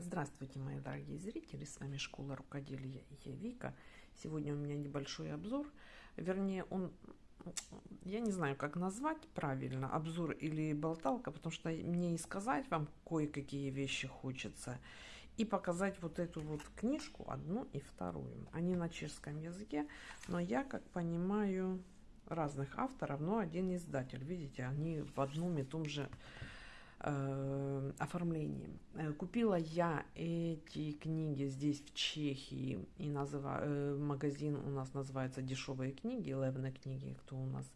Здравствуйте, мои дорогие зрители, с вами Школа Рукоделия и я Вика. Сегодня у меня небольшой обзор, вернее, он, я не знаю, как назвать правильно, обзор или болталка, потому что мне и сказать вам кое-какие вещи хочется, и показать вот эту вот книжку, одну и вторую. Они на чешском языке, но я, как понимаю, разных авторов, но один издатель, видите, они в одном и том же э, оформлением. Э, купила я эти книги здесь в Чехии и называ, э, магазин у нас называется дешевые книги, левные книги, кто у нас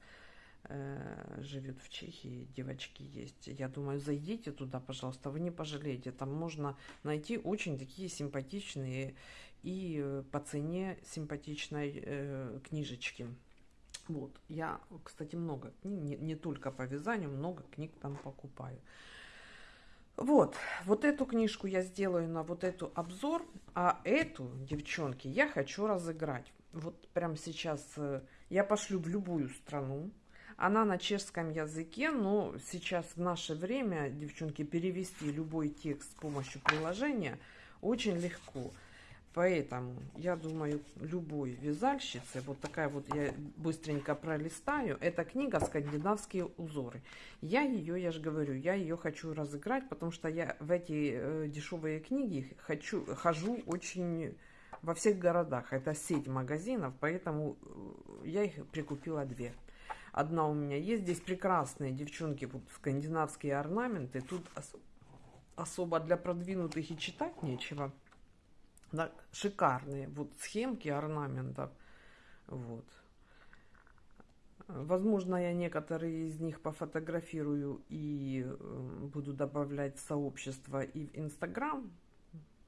живет в Чехии, девочки есть. Я думаю, зайдите туда, пожалуйста, вы не пожалеете. Там можно найти очень такие симпатичные и по цене симпатичной книжечки. Вот, я, кстати, много не, не только по вязанию, много книг там покупаю. Вот, вот эту книжку я сделаю на вот эту обзор, а эту, девчонки, я хочу разыграть. Вот прямо сейчас э, я пошлю в любую страну. Она на чешском языке, но сейчас в наше время, девчонки, перевести любой текст с помощью приложения очень легко. Поэтому, я думаю, любой вязальщице, вот такая вот, я быстренько пролистаю, эта книга «Скандинавские узоры». Я ее, я же говорю, я ее хочу разыграть, потому что я в эти э, дешевые книги хочу, хожу очень во всех городах. Это сеть магазинов, поэтому э, я их прикупила две. Одна у меня есть. Здесь прекрасные, девчонки, скандинавские орнаменты. Тут ос особо для продвинутых и читать нечего шикарные вот схемки орнаментов. Вот. Возможно, я некоторые из них пофотографирую и э, буду добавлять в сообщество и в Инстаграм,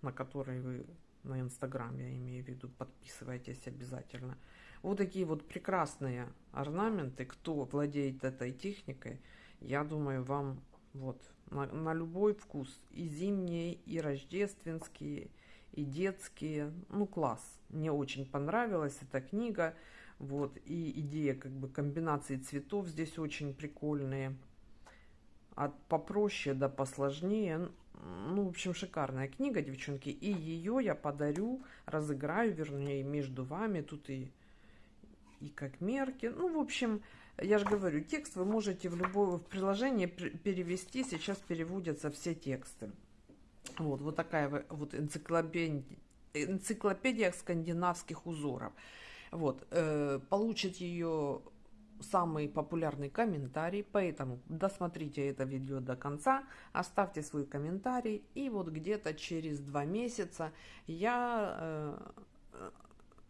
на который вы, на Инстаграм я имею в виду, подписывайтесь обязательно. Вот такие вот прекрасные орнаменты. Кто владеет этой техникой, я думаю, вам вот на, на любой вкус. И зимние, и рождественские, и детские. Ну, класс. Мне очень понравилась эта книга. Вот, и идея как бы комбинации цветов здесь очень прикольные. От попроще до посложнее. Ну, в общем, шикарная книга, девчонки. И ее я подарю, разыграю, вернее, между вами. Тут и, и как мерки. Ну, в общем, я же говорю, текст вы можете в любое в приложение перевести. Сейчас переводятся все тексты. Вот, вот такая вот энциклопедия, энциклопедия скандинавских узоров. Вот, э, получит ее самый популярный комментарий, поэтому досмотрите это видео до конца, оставьте свой комментарий, и вот где-то через два месяца я э,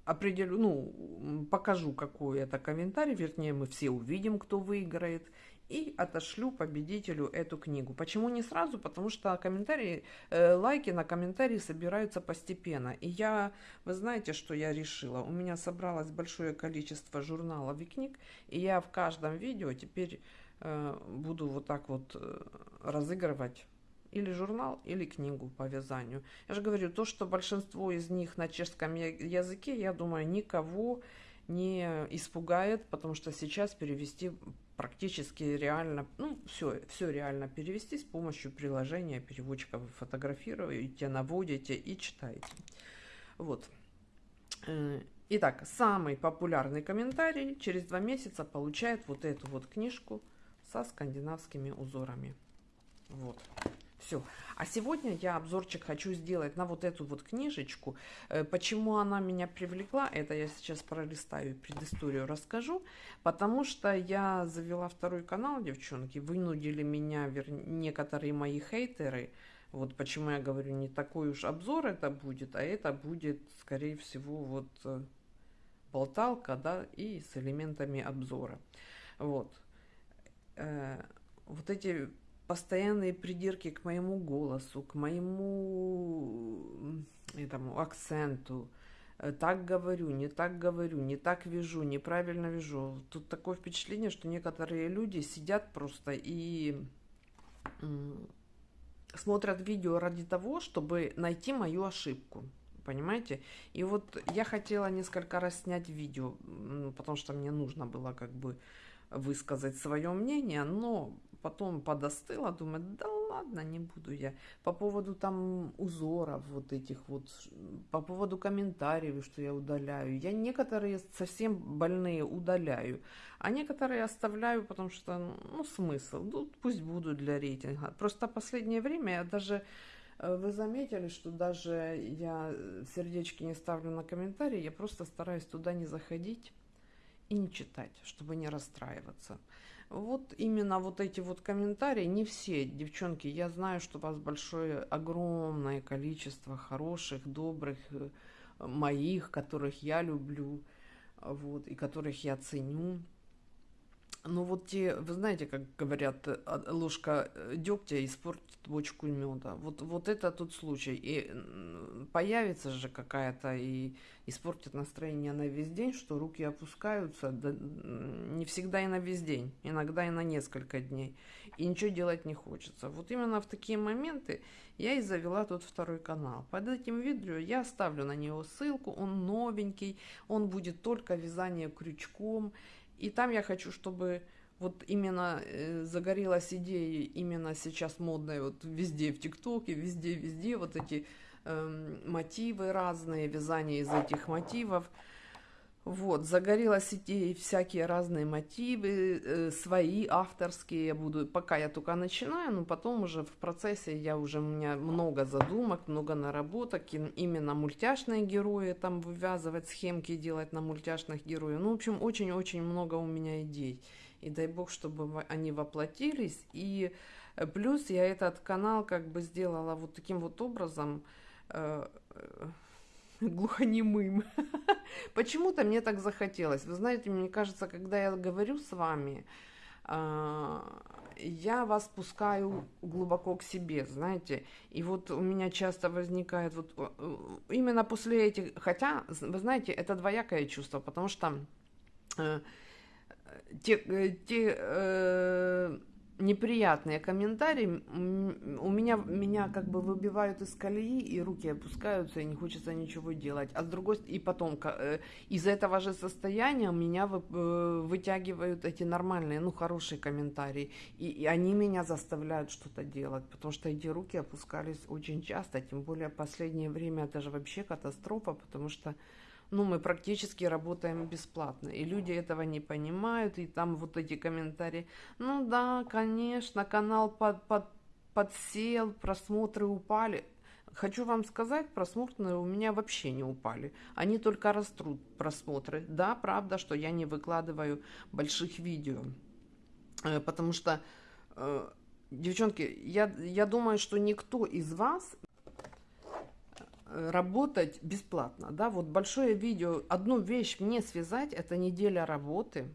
определю, ну, покажу, какой это комментарий, вернее, мы все увидим, кто выиграет, и отошлю победителю эту книгу. Почему не сразу? Потому что комментарии, э, лайки на комментарии собираются постепенно. И я, вы знаете, что я решила? У меня собралось большое количество журналов и книг, и я в каждом видео теперь э, буду вот так вот э, разыгрывать или журнал, или книгу по вязанию. Я же говорю, то, что большинство из них на чешском языке, я думаю, никого не испугает, потому что сейчас перевести практически реально, ну, все, все реально перевести с помощью приложения переводчика. Вы фотографируете, наводите и читаете. Вот. Э, итак, самый популярный комментарий через два месяца получает вот эту вот книжку со скандинавскими узорами. Вот. Все. А сегодня я обзорчик хочу сделать на вот эту вот книжечку. Э, почему она меня привлекла, это я сейчас пролистаю предысторию расскажу. Потому что я завела второй канал, девчонки. Вынудили меня вер... некоторые мои хейтеры. Вот почему я говорю, не такой уж обзор это будет, а это будет, скорее всего, вот э, болталка, да, и с элементами обзора. Вот. Э, вот эти постоянные придирки к моему голосу, к моему этому акценту. Э, так говорю, не так говорю, не так вяжу, неправильно вяжу. Тут такое впечатление, что некоторые люди сидят просто и смотрят видео ради того, чтобы найти мою ошибку. Понимаете? И вот я хотела несколько раз снять видео, потому что мне нужно было как бы высказать свое мнение, но потом подостыла, думаю, да ладно, не буду я. По поводу там узоров вот этих вот, по поводу комментариев, что я удаляю. Я некоторые совсем больные удаляю, а некоторые оставляю, потому что, ну, смысл, ну, пусть будут для рейтинга. Просто последнее время я даже э, вы заметили, что даже я сердечки не ставлю на комментарии, я просто стараюсь туда не заходить и не читать, чтобы не расстраиваться. Вот именно вот эти вот комментарии, не все, девчонки, я знаю, что у вас большое, огромное количество хороших, добрых, э, моих, которых я люблю, вот, и которых я ценю. Но вот те, вы знаете, как говорят, э, ложка э, дегтя испортит бочку меда. Вот, вот это тот случай. И появится же какая-то и испортит настроение на весь день, что руки опускаются, да, не всегда и на весь день, иногда и на несколько дней. И ничего делать не хочется. Вот именно в такие моменты я и завела тот второй канал. Под этим видео я оставлю на него ссылку, он новенький, он будет только вязание крючком. И там я хочу, чтобы вот именно э, загорелась идея, именно сейчас модная, вот везде в ТикТоке, везде, везде вот эти э, мотивы разные, вязание из этих мотивов. Вот, загорелась идеей всякие разные мотивы, э, свои авторские я буду, пока я только начинаю, но потом уже в процессе я уже, у меня много задумок, много наработок, именно мультяшные герои, там вывязывать схемки, делать на мультяшных героев. Ну, в общем, очень-очень много у меня идей. И дай бог, чтобы они воплотились. И э, плюс я этот канал как бы сделала вот таким вот образом, э, э глухонемым. Почему-то мне так захотелось. Вы знаете, мне кажется, когда я говорю с вами, а, я вас пускаю глубоко к себе, знаете. И вот у меня часто возникает вот именно после этих, хотя, вы знаете, это двоякое чувство, потому что э, те, э, те э, неприятные комментарии у меня, меня как бы выбивают из колеи, и руки опускаются, и не хочется ничего делать. А с другой и потом э, из этого же состояния меня э, вытягивают эти нормальные, ну, хорошие комментарии. И, и они меня заставляют что-то делать, потому что эти руки опускались очень часто, тем более последнее время это же вообще катастрофа, потому что ну, мы практически работаем бесплатно. И люди этого не понимают, и там вот эти комментарии, ну да, конечно, канал под, под, подсел, просмотры упали. Хочу вам сказать, просмотры у меня вообще не упали. Они только растут, просмотры. Да, правда, что я не выкладываю больших видео. Э, потому что, э, девчонки, я, я думаю, что никто из вас работать бесплатно, да, вот большое видео, одну вещь мне связать, это неделя работы,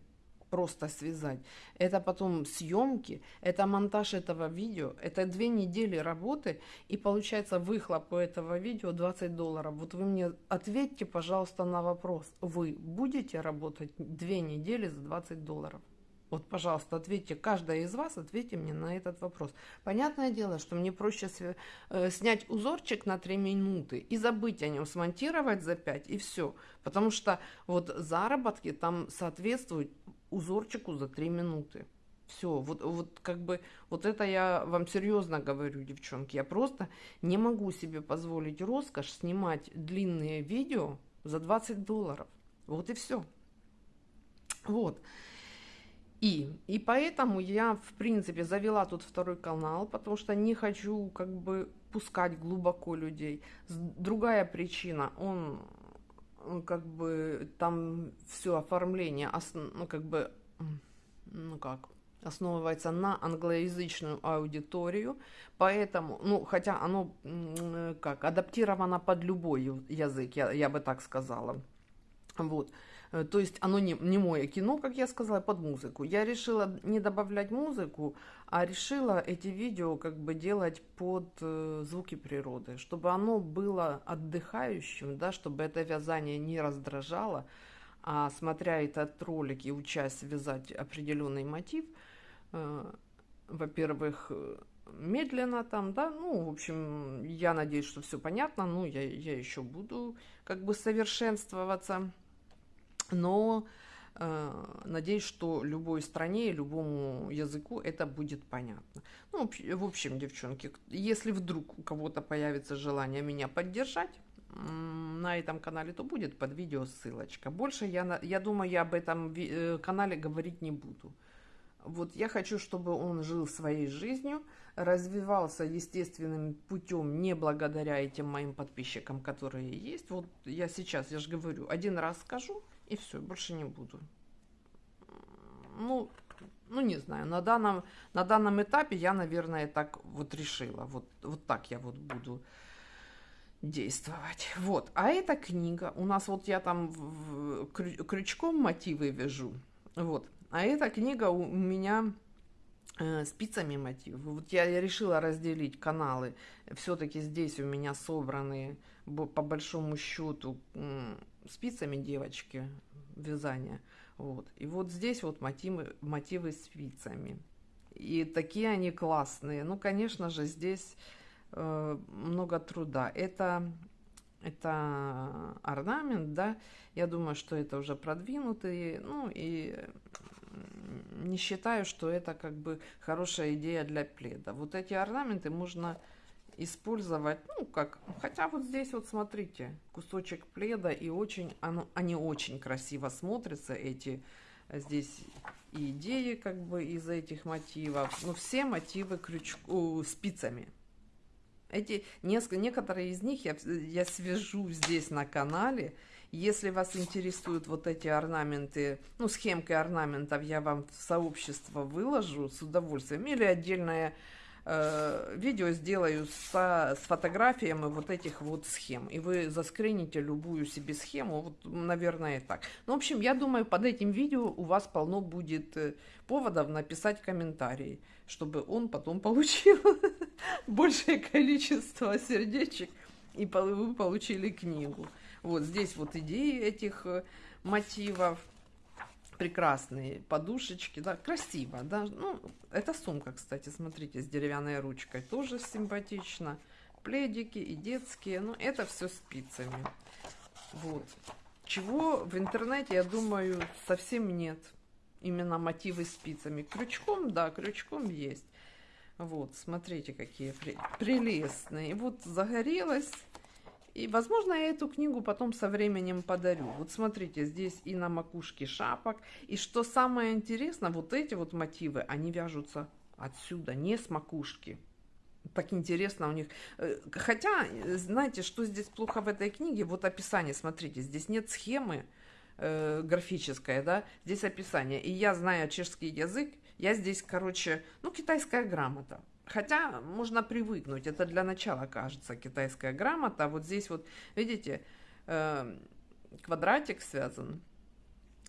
просто связать, это потом съемки, это монтаж этого видео, это две недели работы, и получается выхлоп у этого видео 20 долларов. Вот вы мне ответьте, пожалуйста, на вопрос, вы будете работать две недели за 20 долларов? Вот, пожалуйста, ответьте, каждая из вас, ответьте мне на этот вопрос. Понятное дело, что мне проще э, снять узорчик на 3 минуты и забыть о нем, смонтировать за 5 и все. Потому что вот заработки там соответствуют узорчику за 3 минуты. Все, вот, вот как бы, вот это я вам серьезно говорю, девчонки. Я просто не могу себе позволить роскошь снимать длинные видео за 20 долларов. Вот и все. Вот. И, и поэтому я, в принципе, завела тут второй канал, потому что не хочу как бы пускать глубоко людей. Другая причина, он как бы там все оформление, ну как бы, ну как, основывается на англоязычную аудиторию, поэтому, ну, хотя оно как, адаптировано под любой язык, я, я бы так сказала. Вот. Э, то есть оно не, не мое кино, как я сказала, под музыку. Я решила не добавлять музыку, а решила эти видео как бы делать под э, звуки природы, чтобы оно было отдыхающим, да, чтобы это вязание не раздражало, а смотря этот ролик и учась вязать определенный мотив, э, во-первых, медленно там, да, ну, в общем, я надеюсь, что все понятно, ну, я, я еще буду как бы совершенствоваться но Э, надеюсь, что любой стране, любому языку это будет понятно. Ну, в общем, девчонки, если вдруг у кого-то появится желание меня поддержать, на этом канале, то будет под видео ссылочка. Больше я, я думаю, я об этом э, канале говорить не буду. Вот я хочу, чтобы он жил своей жизнью, развивался естественным путем, не благодаря этим моим подписчикам, которые есть. Вот я сейчас, я же говорю, один раз скажу, и все, больше не буду. Ну, ну не знаю, на данном, на данном этапе я, наверное, так вот решила. Вот, вот так я вот буду действовать. Вот, а эта книга, у нас вот я там в, в, крючком мотивы вяжу, вот, а эта книга у меня э, спицами мотивы. Вот я, я решила разделить каналы, все-таки здесь у меня собраны по большому счету спицами девочки вязания, вот, и вот здесь вот мотивы, мотивы спицами. И такие они классные. Ну, конечно же, здесь Э, много труда. Это, это орнамент, да, я думаю, что это уже продвинутый, ну и не считаю, что это как бы хорошая идея для пледа. Вот эти орнаменты можно использовать, ну как, хотя вот здесь вот смотрите, кусочек пледа и очень, оно, они очень красиво смотрятся, эти здесь идеи как бы из этих мотивов, ну все мотивы крючку, спицами, эти несколько, некоторые из них я, я свяжу здесь на канале. Если вас интересуют вот эти орнаменты, ну, схемки орнаментов, я вам в сообщество выложу с удовольствием. Или отдельное э, видео сделаю со, с фотографиями вот этих вот схем. И вы заскрините любую себе схему, вот, наверное, так. Ну, в общем, я думаю, под этим видео у вас полно будет э, поводов написать комментарии, чтобы он потом получил большее количество сердечек, и вы получили книгу. Вот здесь вот идеи этих э, мотивов прекрасные подушечки, да, красиво, да, ну, это сумка, кстати, смотрите, с деревянной ручкой, тоже симпатично, пледики и детские, ну, это все спицами, вот, чего в интернете, я думаю, совсем нет, именно мотивы спицами, крючком, да, крючком есть, вот, смотрите, какие прелестные. Вот загорелась. И, возможно, я эту книгу потом со временем подарю. Вот смотрите, здесь и на макушке шапок. И что самое интересное, вот эти вот мотивы, они вяжутся отсюда, не с макушки. Так интересно у них. Э, хотя, знаете, что здесь плохо в этой книге? Вот описание, смотрите, здесь нет схемы э, графической, да, здесь описание. И я, знаю чешский язык, я здесь, короче, ну, китайская грамота. Хотя можно привыкнуть, это для начала кажется китайская грамота. Вот здесь вот, видите, э, квадратик связан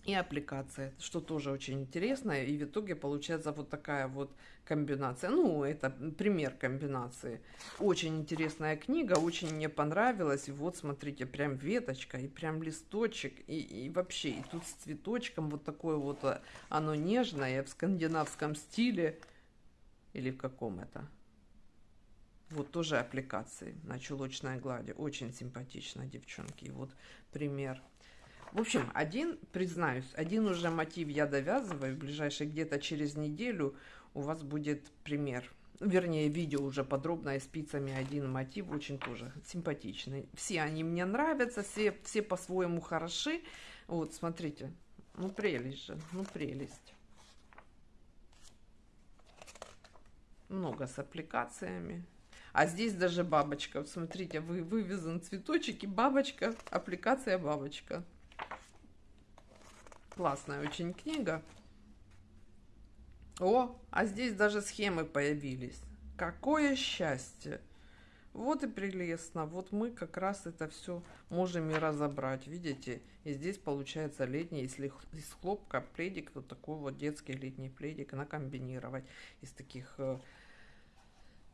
и аппликация, что тоже очень интересно. И в итоге получается вот такая вот комбинация. Ну, это пример комбинации. Очень интересная книга, очень мне понравилась. И вот, смотрите, прям веточка и прям листочек. И, и вообще, и тут с цветочком вот такое вот, а, оно нежное в скандинавском стиле. Или в каком это? Вот тоже аппликации на чулочной глади. Очень симпатично, девчонки. Вот пример. В общем, один, признаюсь, один уже мотив я довязываю. В ближайшие где-то через неделю у вас будет пример. Вернее, видео уже подробное спицами один мотив. Очень тоже симпатичный. Все они мне нравятся, все, все по-своему хороши. Вот, смотрите. Ну, прелесть же, ну, прелесть. Много с аппликациями. А здесь даже бабочка. Вот смотрите, вы, вывязан цветочек и бабочка, аппликация бабочка. Классная очень книга. О, а здесь даже схемы появились. Какое счастье! Вот и прелестно. Вот мы как раз это все можем и разобрать. Видите? И здесь получается летний, если из хлопка пледик, вот такой вот детский летний пледик накомбинировать из таких э,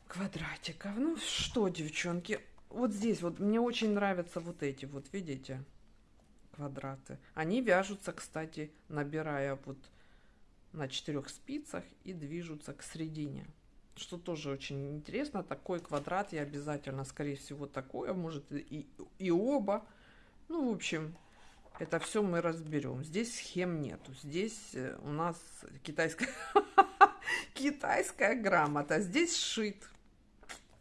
квадратиков. Ну что, девчонки, вот здесь вот мне очень нравятся вот эти вот, видите? квадраты. Они вяжутся, кстати, набирая вот на четырех спицах и движутся к середине. Что тоже очень интересно, такой квадрат я обязательно, скорее всего, такое, может и, и оба. Ну, в общем, Это все мы разберем. Здесь схем нету. Здесь э, у нас китайская, китайская грамота. Здесь шит.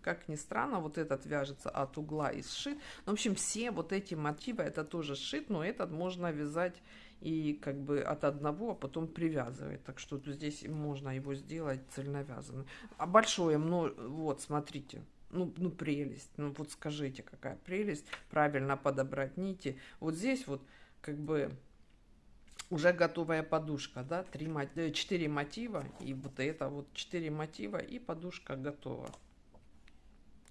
Как ни странно, вот этот вяжется от угла и сшит. Ну, в общем, все вот эти мотивы, это тоже шит, но этот можно вязать и как бы от одного, а потом привязывать. Так что здесь можно его сделать цельновязанным. А большое, ну, вот, смотрите, ну, ну прелесть, ну вот скажите, какая прелесть, правильно подобрать нити. Вот здесь вот как бы уже готовая подушка, да, три, э, четыре мотива, и вот это вот четыре мотива, и подушка готова.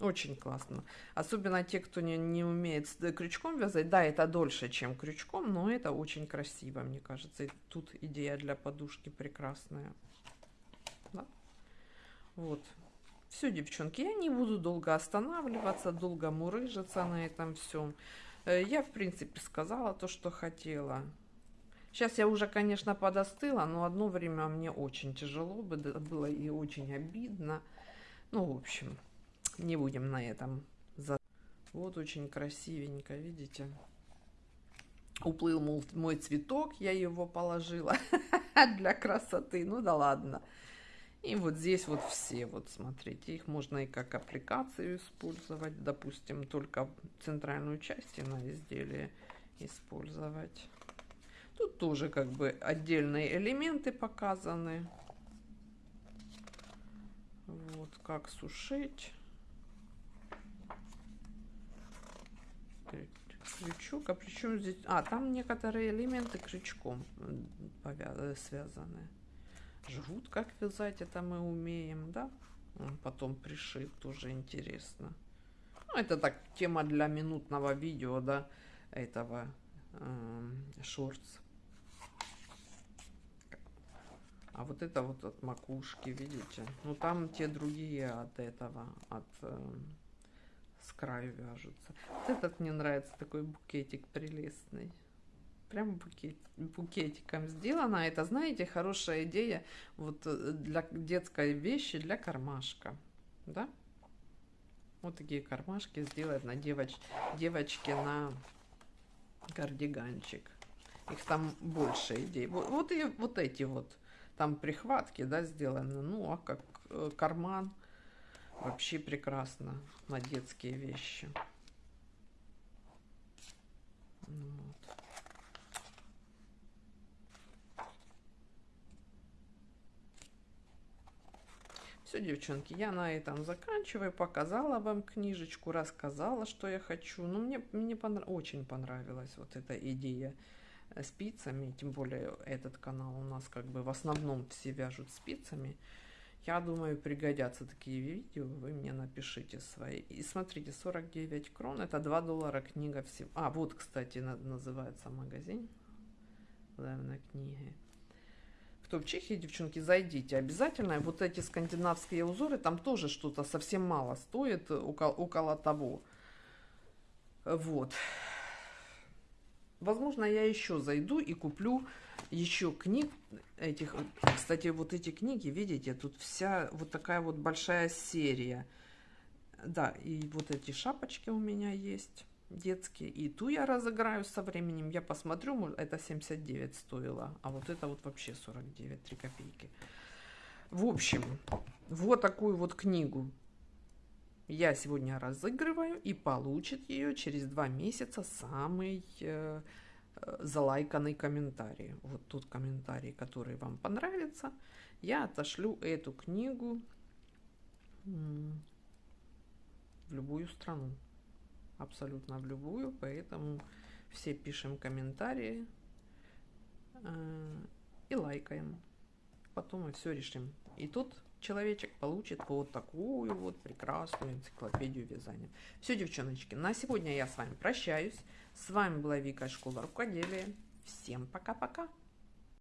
Очень классно. Особенно те, кто не, не умеет с крючком вязать. Да, это дольше, чем крючком, но это очень красиво, мне кажется. И тут идея для подушки прекрасная. Да? Вот. Все, девчонки, я не буду долго останавливаться, долго мурыжиться на этом всем. Э, я, в принципе, сказала то, что хотела. Сейчас я уже, конечно, подостыла, но одно время мне очень тяжело было и очень обидно. Ну, в общем, не будем на этом. Вот очень красивенько, видите? Уплыл мой цветок, я его положила для красоты. Ну да ладно. И вот здесь вот все, вот смотрите, их можно и как аппликацию использовать, допустим, только центральную часть на изделие использовать. Тут тоже как бы отдельные элементы показаны. Вот как сушить. Крючок, а причем здесь... А, там некоторые элементы крючком связаны жгут как вязать, это мы умеем, да. Потом пришит, тоже интересно. Ну, это так, тема для минутного видео, да, этого э, шортс. А вот это вот от макушки, видите? Ну, там те другие от этого, от э, с краю вяжутся. Вот этот мне нравится, такой букетик прелестный прям букет, букетиком сделано. Это, знаете, хорошая идея вот э, для детской вещи, для кармашка. Да? Вот такие кармашки сделать на девоч, девочке на кардиганчик. Их там больше идей. Вот, вот и вот эти вот там прихватки, да, сделаны. Ну, а как э, карман вообще прекрасно на детские вещи. Вот. Все, девчонки, я на этом заканчиваю. Показала вам книжечку, рассказала, что я хочу. Ну, мне, мне понрав... очень понравилась вот эта идея спицами. Тем более этот канал у нас как бы в основном все вяжут спицами. Я думаю, пригодятся такие видео. Вы мне напишите свои. И смотрите, 49 крон. Это 2 доллара книга всего. А, вот, кстати, называется магазин. Главная книга кто в Чехии, девчонки, зайдите обязательно. Вот эти скандинавские узоры, там тоже что-то совсем мало стоит, около, около того. Вот. Возможно, я еще зайду и куплю еще книг этих. Кстати, вот эти книги, видите, тут вся вот такая вот большая серия. Да, и вот эти шапочки у меня есть детские. И ту я разыграю со временем. Я посмотрю, это 79 стоило. А вот это вот вообще 49, 3 копейки. В общем, вот такую вот книгу я сегодня разыгрываю. И получит ее через два месяца самый э, залайканный комментарий. Вот тут комментарий, который вам понравится. Я отошлю эту книгу в любую страну абсолютно в любую, поэтому все пишем комментарии э, и лайкаем. Потом мы все решим. И тут человечек получит вот такую вот прекрасную энциклопедию вязания. Все, девчоночки, на сегодня я с вами прощаюсь. С вами была Вика, школа рукоделия. Всем пока-пока!